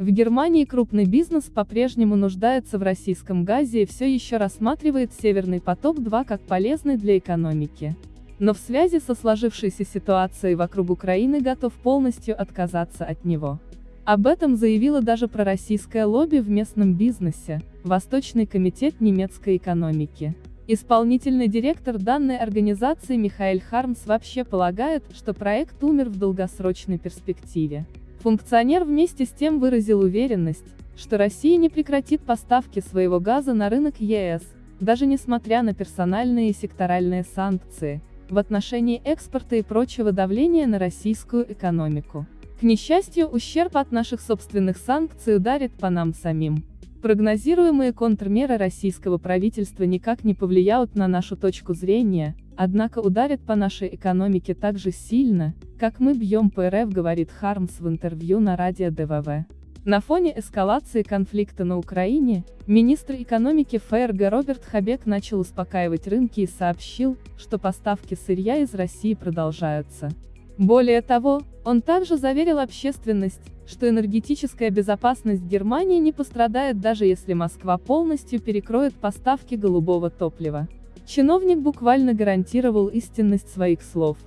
В Германии крупный бизнес по-прежнему нуждается в российском газе и все еще рассматривает «Северный поток-2» как полезный для экономики. Но в связи со сложившейся ситуацией вокруг Украины готов полностью отказаться от него. Об этом заявила даже пророссийское лобби в местном бизнесе, Восточный комитет немецкой экономики. Исполнительный директор данной организации Михаэль Хармс вообще полагает, что проект умер в долгосрочной перспективе. Функционер вместе с тем выразил уверенность, что Россия не прекратит поставки своего газа на рынок ЕС, даже несмотря на персональные и секторальные санкции, в отношении экспорта и прочего давления на российскую экономику. К несчастью, ущерб от наших собственных санкций ударит по нам самим. Прогнозируемые контрмеры российского правительства никак не повлияют на нашу точку зрения, однако ударят по нашей экономике так же сильно, как мы бьем по РФ, говорит Хармс в интервью на радио ДВВ. На фоне эскалации конфликта на Украине, министр экономики ФРГ Роберт Хабек начал успокаивать рынки и сообщил, что поставки сырья из России продолжаются. Более того, он также заверил общественность, что энергетическая безопасность Германии не пострадает даже если Москва полностью перекроет поставки голубого топлива. Чиновник буквально гарантировал истинность своих слов.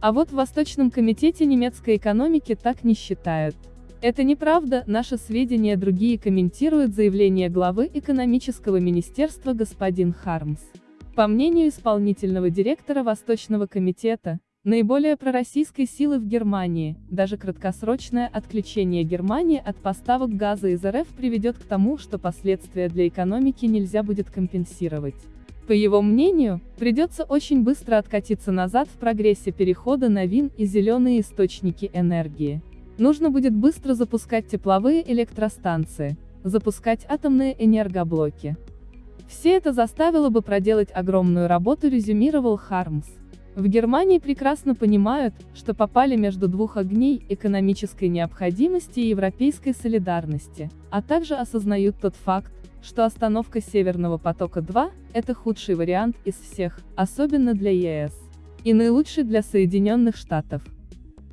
А вот в Восточном комитете немецкой экономики так не считают. Это неправда, наши сведения другие комментируют заявление главы экономического министерства господин Хармс. По мнению исполнительного директора Восточного комитета, наиболее пророссийской силы в Германии, даже краткосрочное отключение Германии от поставок газа из РФ приведет к тому, что последствия для экономики нельзя будет компенсировать. По его мнению, придется очень быстро откатиться назад в прогрессе перехода на ВИН и зеленые источники энергии. Нужно будет быстро запускать тепловые электростанции, запускать атомные энергоблоки. Все это заставило бы проделать огромную работу, резюмировал Хармс. В Германии прекрасно понимают, что попали между двух огней экономической необходимости и европейской солидарности, а также осознают тот факт, что остановка Северного потока-2 – это худший вариант из всех, особенно для ЕС. И наилучший для Соединенных Штатов.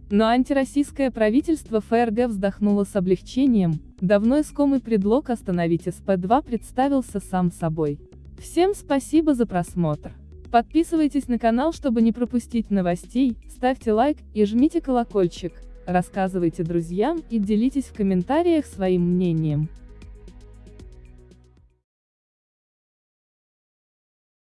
Но антироссийское правительство ФРГ вздохнуло с облегчением, давно искомый предлог остановить СП-2 представился сам собой. Всем спасибо за просмотр. Подписывайтесь на канал, чтобы не пропустить новостей, ставьте лайк и жмите колокольчик, рассказывайте друзьям и делитесь в комментариях своим мнением.